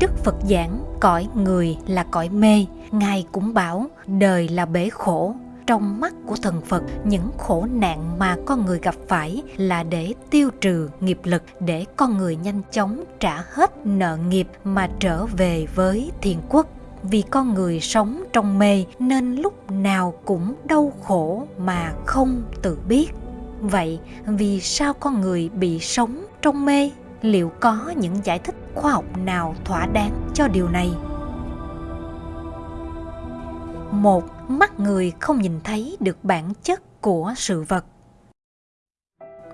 Đức Phật giảng cõi người là cõi mê, Ngài cũng bảo đời là bể khổ. Trong mắt của thần Phật, những khổ nạn mà con người gặp phải là để tiêu trừ nghiệp lực, để con người nhanh chóng trả hết nợ nghiệp mà trở về với thiền quốc. Vì con người sống trong mê nên lúc nào cũng đau khổ mà không tự biết. Vậy vì sao con người bị sống trong mê? Liệu có những giải thích khoa học nào thỏa đáng cho điều này? Một, mắt người không nhìn thấy được bản chất của sự vật.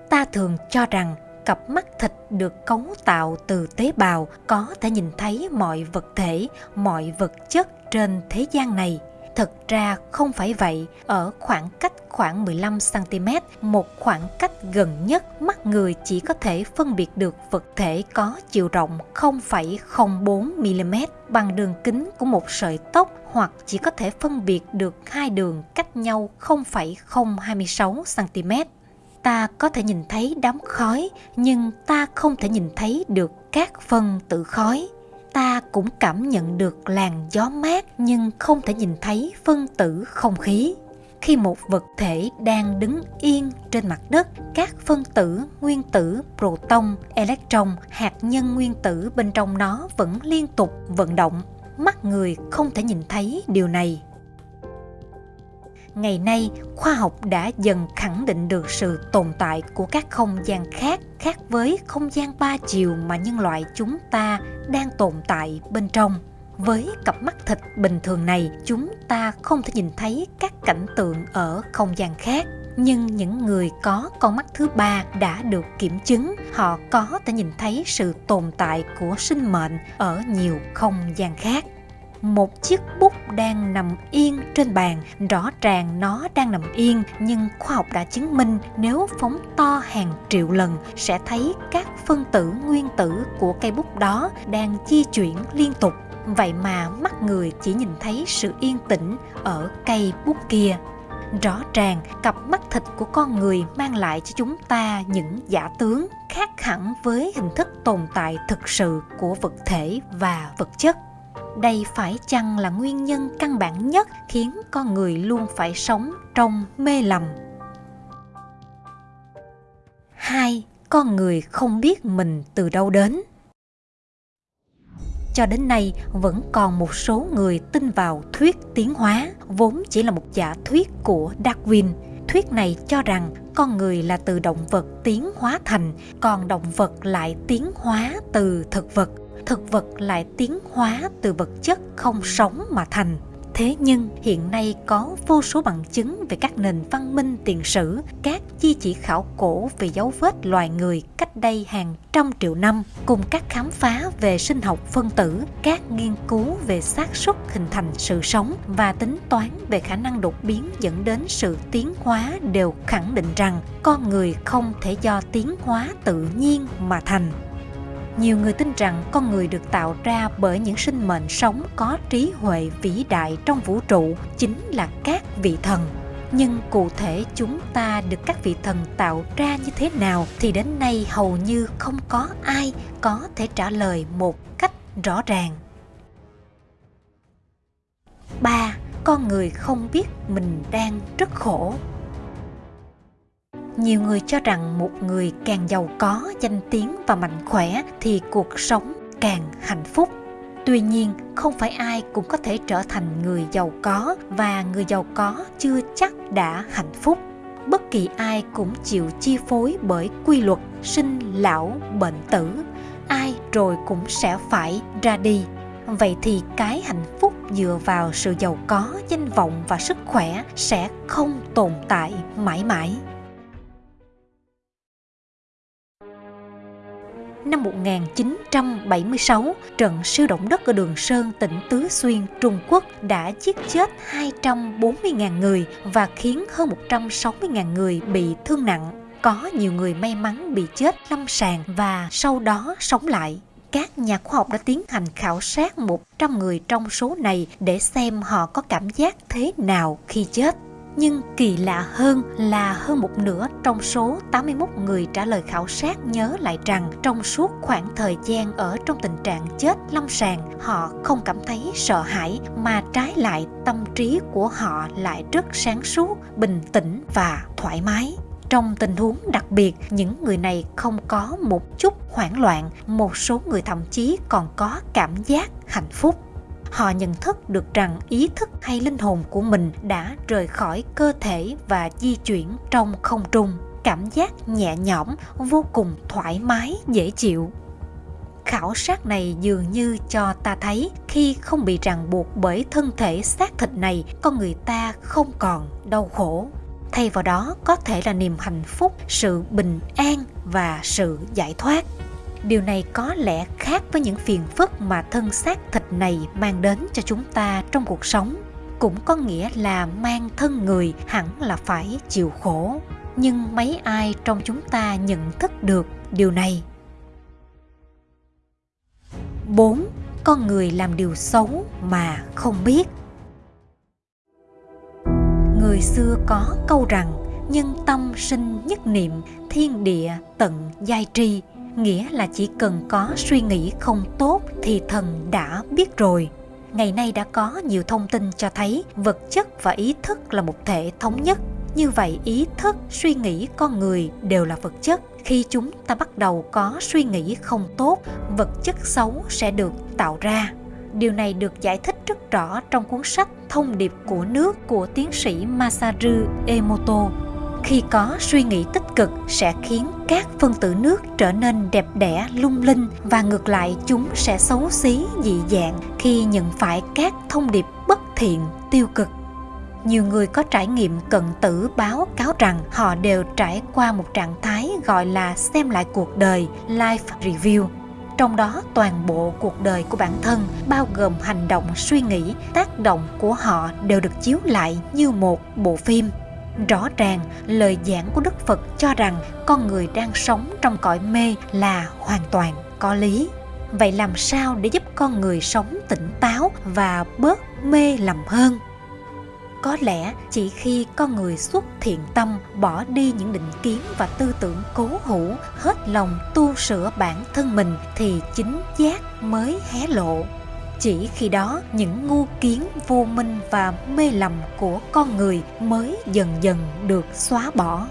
Ta thường cho rằng cặp mắt thịt được cấu tạo từ tế bào có thể nhìn thấy mọi vật thể, mọi vật chất trên thế gian này. Thực ra không phải vậy, ở khoảng cách khoảng 15 cm, một khoảng cách gần nhất mắt người chỉ có thể phân biệt được vật thể có chiều rộng 0,04 mm bằng đường kính của một sợi tóc hoặc chỉ có thể phân biệt được hai đường cách nhau 0,026 cm. Ta có thể nhìn thấy đám khói, nhưng ta không thể nhìn thấy được các phân tử khói ta cũng cảm nhận được làn gió mát nhưng không thể nhìn thấy phân tử không khí. Khi một vật thể đang đứng yên trên mặt đất, các phân tử nguyên tử, proton, electron, hạt nhân nguyên tử bên trong nó vẫn liên tục vận động. Mắt người không thể nhìn thấy điều này ngày nay, khoa học đã dần khẳng định được sự tồn tại của các không gian khác khác với không gian ba chiều mà nhân loại chúng ta đang tồn tại bên trong. Với cặp mắt thịt bình thường này, chúng ta không thể nhìn thấy các cảnh tượng ở không gian khác. Nhưng những người có con mắt thứ ba đã được kiểm chứng, họ có thể nhìn thấy sự tồn tại của sinh mệnh ở nhiều không gian khác một chiếc bút đang nằm yên trên bàn. Rõ ràng nó đang nằm yên, nhưng khoa học đã chứng minh nếu phóng to hàng triệu lần, sẽ thấy các phân tử nguyên tử của cây bút đó đang di chuyển liên tục. Vậy mà mắt người chỉ nhìn thấy sự yên tĩnh ở cây bút kia. Rõ ràng, cặp mắt thịt của con người mang lại cho chúng ta những giả tướng khác hẳn với hình thức tồn tại thực sự của vật thể và vật chất đây phải chăng là nguyên nhân căn bản nhất khiến con người luôn phải sống trong mê lầm? Hai, con người không biết mình từ đâu đến. Cho đến nay, vẫn còn một số người tin vào thuyết tiến hóa, vốn chỉ là một giả thuyết của darwin. Thuyết này cho rằng con người là từ động vật tiến hóa thành, còn động vật lại tiến hóa từ thực vật thực vật lại tiến hóa từ vật chất không sống mà thành. Thế nhưng hiện nay có vô số bằng chứng về các nền văn minh tiền sử, các chi chỉ khảo cổ về dấu vết loài người cách đây hàng trăm triệu năm, cùng các khám phá về sinh học phân tử, các nghiên cứu về xác suất hình thành sự sống và tính toán về khả năng đột biến dẫn đến sự tiến hóa đều khẳng định rằng con người không thể do tiến hóa tự nhiên mà thành nhiều người tin rằng con người được tạo ra bởi những sinh mệnh sống có trí huệ vĩ đại trong vũ trụ chính là các vị thần. Nhưng cụ thể chúng ta được các vị thần tạo ra như thế nào thì đến nay hầu như không có ai có thể trả lời một cách rõ ràng. Ba, con người không biết mình đang rất khổ nhiều người cho rằng một người càng giàu có, danh tiếng và mạnh khỏe thì cuộc sống càng hạnh phúc. Tuy nhiên, không phải ai cũng có thể trở thành người giàu có và người giàu có chưa chắc đã hạnh phúc. Bất kỳ ai cũng chịu chi phối bởi quy luật sinh lão bệnh tử. Ai rồi cũng sẽ phải ra đi. Vậy thì cái hạnh phúc dựa vào sự giàu có, danh vọng và sức khỏe sẽ không tồn tại mãi mãi. Năm 1976, trận siêu động đất ở Đường Sơn, tỉnh Tứ Xuyên, Trung Quốc đã giết chết 240.000 người và khiến hơn 160.000 người bị thương nặng. Có nhiều người may mắn bị chết lâm sàng và sau đó sống lại. Các nhà khoa học đã tiến hành khảo sát 100 người trong số này để xem họ có cảm giác thế nào khi chết nhưng kỳ lạ hơn là hơn một nửa trong số 81 người trả lời khảo sát nhớ lại rằng trong suốt khoảng thời gian ở trong tình trạng chết lâm sàng, họ không cảm thấy sợ hãi mà trái lại tâm trí của họ lại rất sáng suốt, bình tĩnh và thoải mái. Trong tình huống đặc biệt, những người này không có một chút hoảng loạn, một số người thậm chí còn có cảm giác hạnh phúc họ nhận thức được rằng ý thức hay linh hồn của mình đã rời khỏi cơ thể và di chuyển trong không trung. Cảm giác nhẹ nhõm, vô cùng thoải mái, dễ chịu. Khảo sát này dường như cho ta thấy khi không bị ràng buộc bởi thân thể xác thịt này, con người ta không còn đau khổ. Thay vào đó, có thể là niềm hạnh phúc, sự bình an và sự giải thoát điều này có lẽ khác với những phiền phức mà thân xác thịt này mang đến cho chúng ta trong cuộc sống. Cũng có nghĩa là mang thân người hẳn là phải chịu khổ. Nhưng mấy ai trong chúng ta nhận thức được điều này? 4. Con người làm điều xấu mà không biết. Người xưa có câu rằng, Nhân tâm sinh nhất niệm, Thiên địa tận giai tri nghĩa là chỉ cần có suy nghĩ không tốt thì thần đã biết rồi. Ngày nay đã có nhiều thông tin cho thấy vật chất và ý thức là một thể thống nhất. Như vậy, ý thức, suy nghĩ con người đều là vật chất. Khi chúng ta bắt đầu có suy nghĩ không tốt, vật chất xấu sẽ được tạo ra. Điều này được giải thích rất rõ trong cuốn sách thông điệp của nước của tiến sĩ masaru emoto. Khi có suy nghĩ tích cực sẽ khiến các phân tử nước trở nên đẹp đẽ, lung linh và ngược lại chúng sẽ xấu xí, dị dạng khi nhận phải các thông điệp bất thiện, tiêu cực. Nhiều người có trải nghiệm cận tử báo cáo rằng họ đều trải qua một trạng thái gọi là xem lại cuộc đời, life review. Trong đó, toàn bộ cuộc đời của bản thân, bao gồm hành động suy nghĩ, tác động của họ đều được chiếu lại như một bộ phim rõ ràng, lời giảng của đức phật cho rằng con người đang sống trong cõi mê là hoàn toàn có lý. Vậy làm sao để giúp con người sống tỉnh táo và bớt mê lầm hơn? Có lẽ chỉ khi con người xuất thiện tâm, bỏ đi những định kiến và tư tưởng cố hữu, hết lòng tu sửa bản thân mình thì chính giác mới hé lộ chỉ khi đó những ngu kiến vô minh và mê lầm của con người mới dần dần được xóa bỏ.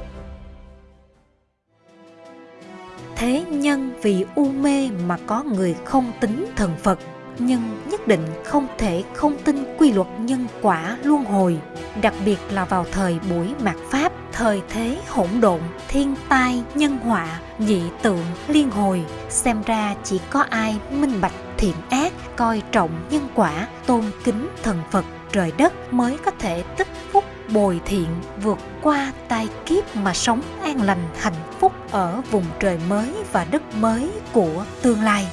Thế nhân vì u mê mà có người không tính thần phật, nhưng nhất định không thể không tin quy luật nhân quả luân hồi, đặc biệt là vào thời buổi mạt pháp, thời thế hỗn độn, thiên tai, nhân họa, dị tượng, liên hồi. Xem ra chỉ có ai minh bạch thiện ác, coi trọng nhân quả, tôn kính thần phật. Trời đất mới có thể tích phúc bồi thiện, vượt qua tai kiếp mà sống an lành hạnh phúc ở vùng trời mới và đất mới của tương lai.